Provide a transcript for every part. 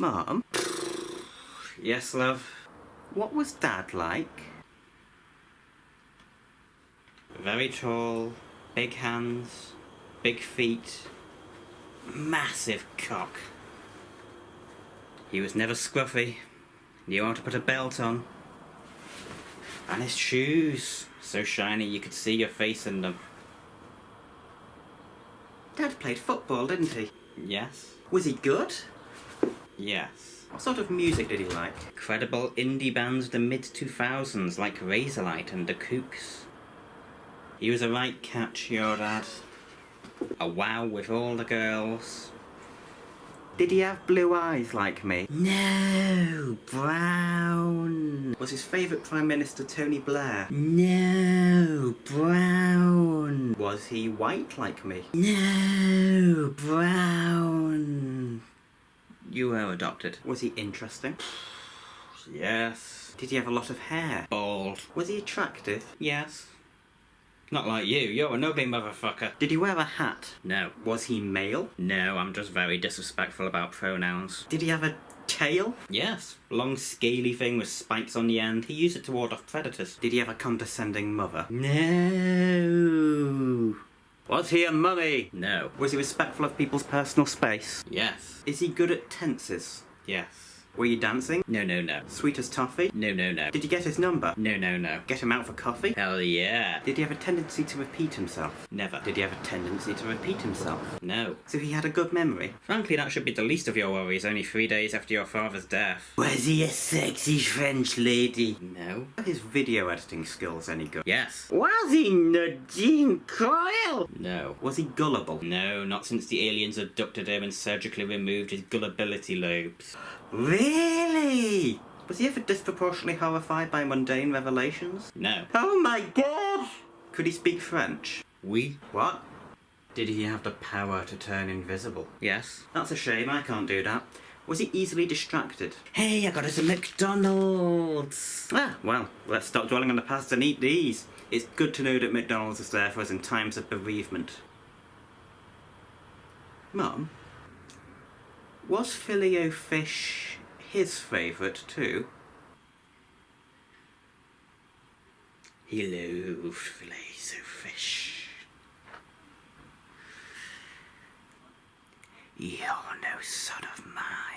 Mom, Yes, love. what was Dad like? Very tall, big hands, big feet, massive cock. He was never scruffy, knew how to put a belt on. And his shoes, so shiny you could see your face in them. Dad played football, didn't he? Yes? Was he good? Yes. What sort of music did he like? Credible indie bands of the mid 2000s like Razorlight and The Kooks. He was a right catch, your dad. A wow with all the girls. Did he have blue eyes like me? No, brown. Was his favourite Prime Minister Tony Blair? No, brown. Was he white like me? No, brown. You were adopted. Was he interesting? Yes. Did he have a lot of hair? Bald. Was he attractive? Yes. Not like you. You're an ugly motherfucker. Did he wear a hat? No. Was he male? No, I'm just very disrespectful about pronouns. Did he have a tail? Yes. Long scaly thing with spikes on the end. He used it to ward off predators. Did he have a condescending mother? No. Was he a mummy? No. Was he respectful of people's personal space? Yes. Is he good at tenses? Yes. Were you dancing? No, no, no. Sweet as toffee? No, no, no. Did you get his number? No, no, no. Get him out for coffee? Hell yeah. Did he have a tendency to repeat himself? Never. Did he have a tendency to repeat himself? No. So he had a good memory? Frankly, that should be the least of your worries only three days after your father's death. Was he a sexy French lady? No. Are his video editing skills any good? Yes. Was he Nadine Coyle? No. Was he gullible? No, not since the aliens abducted him and surgically removed his gullibility lobes. Really? Was he ever disproportionately horrified by mundane revelations? No. Oh my god! Could he speak French? We? What? Did he have the power to turn invisible? Yes. That's a shame, I can't do that. Was he easily distracted? Hey, I got us a McDonald's! Ah, well, let's stop dwelling on the past and eat these. It's good to know that McDonald's is there for us in times of bereavement. Mum, was filet o fish his favourite too? He loved of fish. You're no son of mine.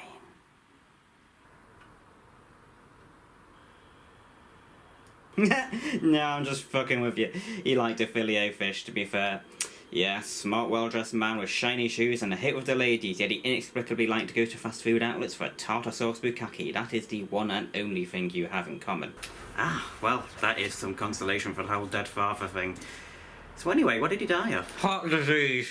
no, I'm just fucking with you. He liked a filet o fish, to be fair. Yes, smart, well-dressed man with shiny shoes and a hit with the ladies, yet he inexplicably liked to go to fast food outlets for a tartar sauce bukkake. That is the one and only thing you have in common. Ah, well, that is some consolation for the whole dead father thing. So anyway, what did he die of? Heart disease.